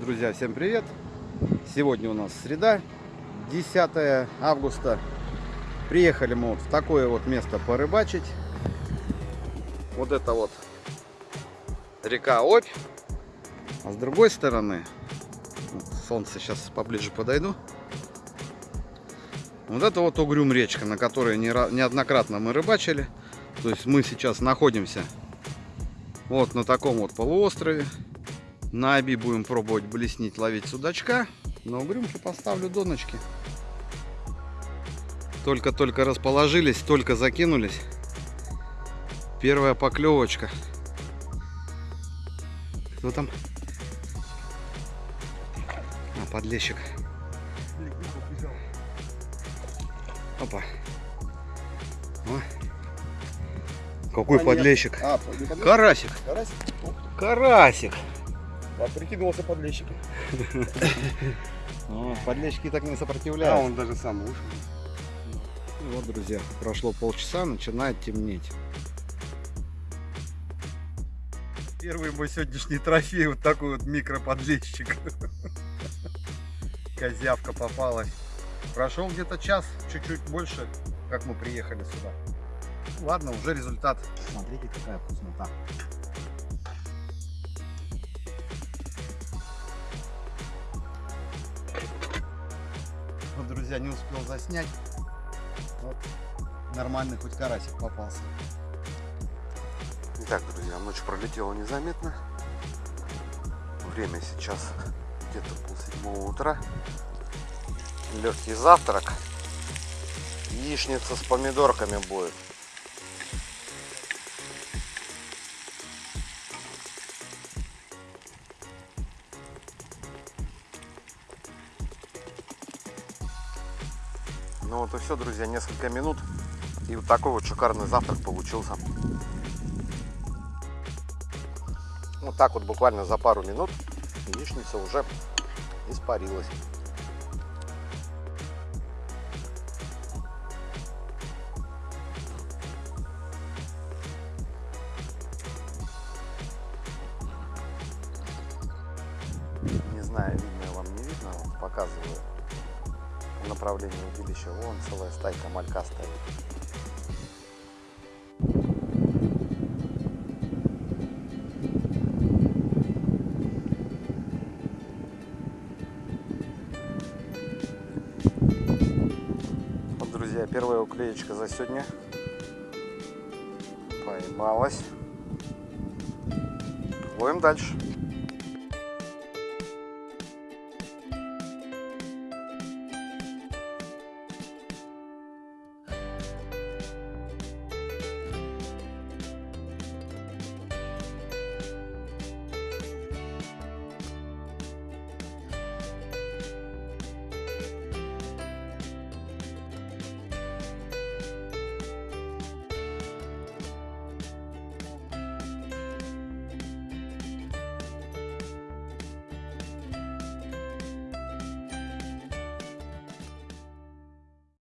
Друзья, всем привет! Сегодня у нас среда, 10 августа. Приехали мы вот в такое вот место порыбачить. Вот это вот река Обь. А с другой стороны, солнце сейчас поближе подойду. Вот это вот Угрюм речка, на которой неоднократно мы рыбачили. То есть мы сейчас находимся вот на таком вот полуострове. На Оби будем пробовать блеснить, ловить судачка. На угрюмке поставлю доночки. Только-только расположились, только закинулись. Первая поклевочка. Кто там? А, подлещик. Опа. О. Какой а, подлещик? А, Карасик. Карасик? Карасик. А прикидывался подлещиком. Подлещики так не сопротивляются. А он даже сам ушел. Вот, друзья, прошло полчаса, начинает темнеть. Первый мой сегодняшний трофей, вот такой вот микроподлещик. Козявка попалась. Прошел где-то час, чуть-чуть больше, как мы приехали сюда. Ладно, уже результат. Смотрите, какая вкуснота. Друзья, не успел заснять. Вот, нормальный хоть карасик попался. Итак, друзья, ночь пролетела незаметно. Время сейчас где-то полседьмого утра. Легкий завтрак. Яичница с помидорками будет. Ну вот и все, друзья, несколько минут. И вот такой вот шикарный завтрак получился. Вот так вот буквально за пару минут яичница уже испарилась. Не знаю, видно вам не видно, вот показываю направлении удилища. Вон целая стайка малька стоит. Вот, друзья, первая уклеечка за сегодня поймалась. Ловим дальше.